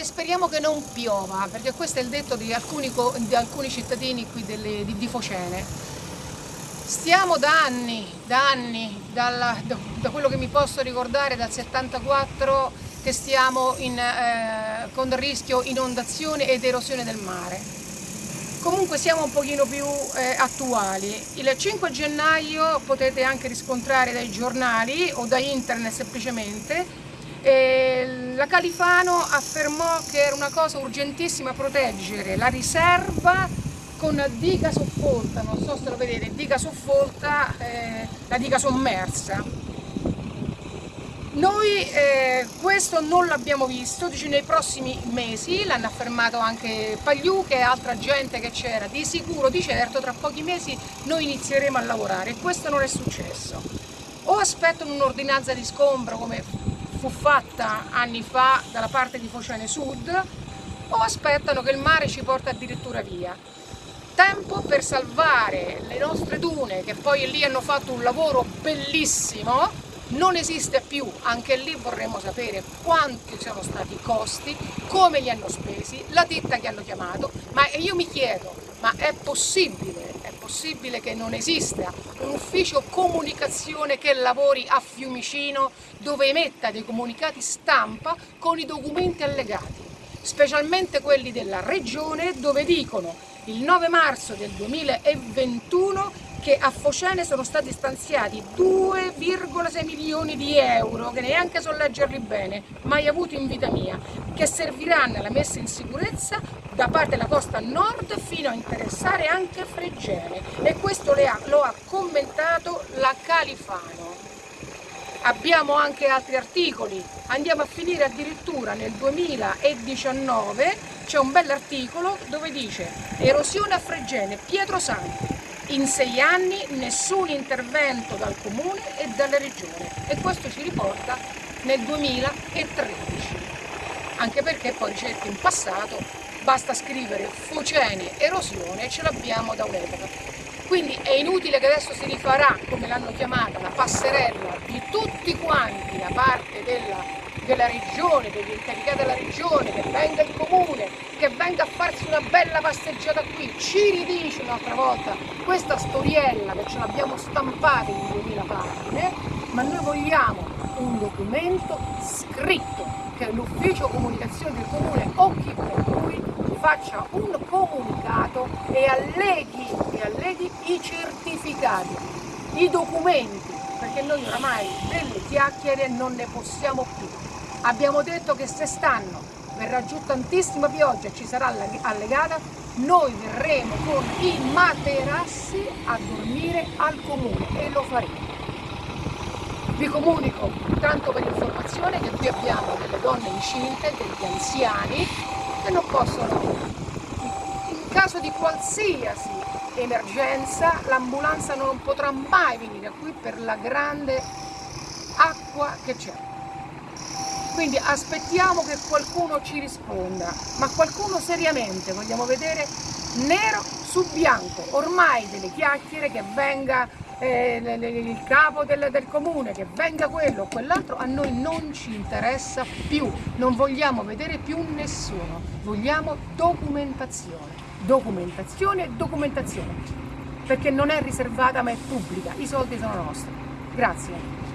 e speriamo che non piova, perché questo è il detto di alcuni, di alcuni cittadini qui delle, di, di, Focene. Stiamo da anni, da anni, dalla, da, da, quello che mi posso ricordare, dal 74, che stiamo in, eh, con rischio inondazione ed erosione del mare. Comunque siamo un pochino più eh, attuali. Il 5 gennaio potete anche riscontrare dai giornali o da internet semplicemente e la Califano affermò che era una cosa urgentissima proteggere la riserva con diga soffolta, non so se lo vedete, diga soffolta, eh, la diga sommersa. Noi eh, questo non l'abbiamo visto, dice, nei prossimi mesi, l'hanno affermato anche Pagliù e altra gente che c'era, di sicuro, di certo, tra pochi mesi noi inizieremo a lavorare e questo non è successo. O aspettano un'ordinanza di scombro come fu fatta anni fa dalla parte di Focene Sud o aspettano che il mare ci porta addirittura via. Tempo per salvare le nostre dune che poi lì hanno fatto un lavoro bellissimo, non esiste più, anche lì vorremmo sapere quanti sono stati i costi, come li hanno spesi, la ditta che hanno chiamato, ma io mi chiedo, ma è possibile possibile che non esista un ufficio comunicazione che lavori a Fiumicino dove emetta dei comunicati stampa con i documenti allegati, specialmente quelli della regione dove dicono il 9 marzo del 2021 che a Focene sono stati stanziati 2,6 milioni di euro, che neanche so leggerli bene, mai avuto in vita mia, che serviranno alla messa in sicurezza da parte della costa nord fino a interessare anche Fregene. E questo lo ha commentato la Califano. Abbiamo anche altri articoli, andiamo a finire addirittura nel 2019, c'è un bell'articolo dove dice erosione a Fregene, Pietro Santi, in sei anni nessun intervento dal comune e dalla regione e questo ci riporta nel 2013 anche perché poi cerchi in passato basta scrivere Focene erosione e ce l'abbiamo da un'epoca. Quindi è inutile che adesso si rifarà come l'hanno chiamata la passerella di tutti quanti da parte della della regione, degli incaricati della regione, che venga il comune, che venga a farsi una bella passeggiata qui, ci ridice un'altra volta questa storiella che ce l'abbiamo stampata in 2000 pagine, ma noi vogliamo un documento scritto che l'ufficio comunicazione del comune o chi per lui faccia un comunicato e alleghi, e alleghi i certificati, i documenti, perché noi oramai delle chiacchiere non ne possiamo più. Abbiamo detto che se stanno verrà giù tantissima pioggia e ci sarà allegata, noi verremo con i materassi a dormire al comune e lo faremo. Vi comunico, tanto per informazione, che qui abbiamo delle donne incinte, degli anziani che non possono, in caso di qualsiasi emergenza, l'ambulanza non potrà mai venire qui per la grande acqua che c'è. Quindi aspettiamo che qualcuno ci risponda, ma qualcuno seriamente, vogliamo vedere nero su bianco, ormai delle chiacchiere che venga eh, il capo del, del, comune, che venga quello o quell'altro, a noi non ci interessa più, non vogliamo vedere più nessuno, vogliamo documentazione, documentazione e documentazione, perché non è riservata ma è pubblica, i soldi sono nostri. Grazie.